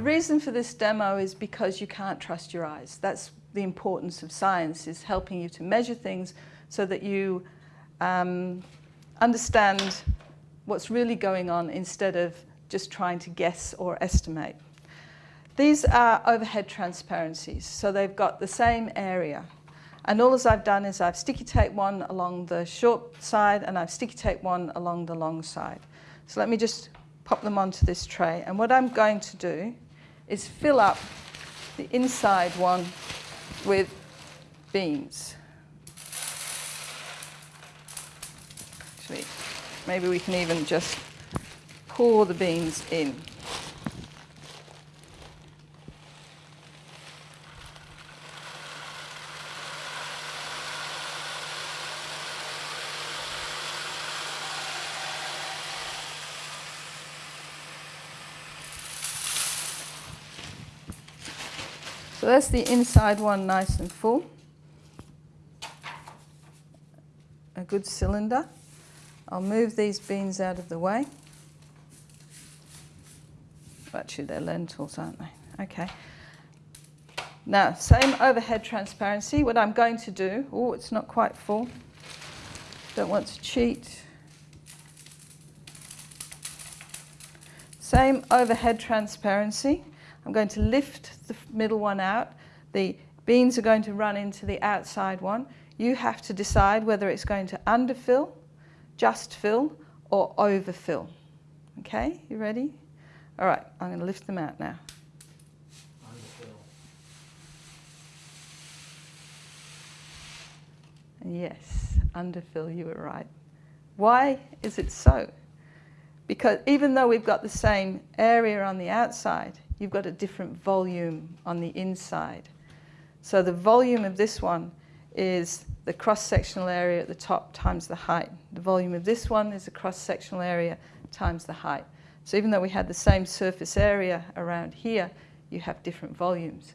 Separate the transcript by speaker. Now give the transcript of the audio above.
Speaker 1: The reason for this demo is because you can't trust your eyes. That's the importance of science, is helping you to measure things so that you um, understand what's really going on instead of just trying to guess or estimate. These are overhead transparencies, so they've got the same area. And all as I've done is I've sticky taped one along the short side and I've sticky taped one along the long side. So let me just pop them onto this tray. And what I'm going to do is fill up the inside one with beans. Actually, maybe we can even just pour the beans in. So that's the inside one nice and full. A good cylinder. I'll move these beans out of the way. Actually, they're lentils, aren't they? Okay. Now, same overhead transparency. What I'm going to do, oh, it's not quite full. Don't want to cheat. Same overhead transparency. I'm going to lift the middle one out. The beans are going to run into the outside one. You have to decide whether it's going to underfill, just fill, or overfill. Okay, you ready? All right, I'm going to lift them out now. Underfill. Yes, underfill, you were right. Why is it so? Because even though we've got the same area on the outside, you've got a different volume on the inside. So the volume of this one is the cross-sectional area at the top times the height. The volume of this one is the cross-sectional area times the height. So even though we had the same surface area around here, you have different volumes.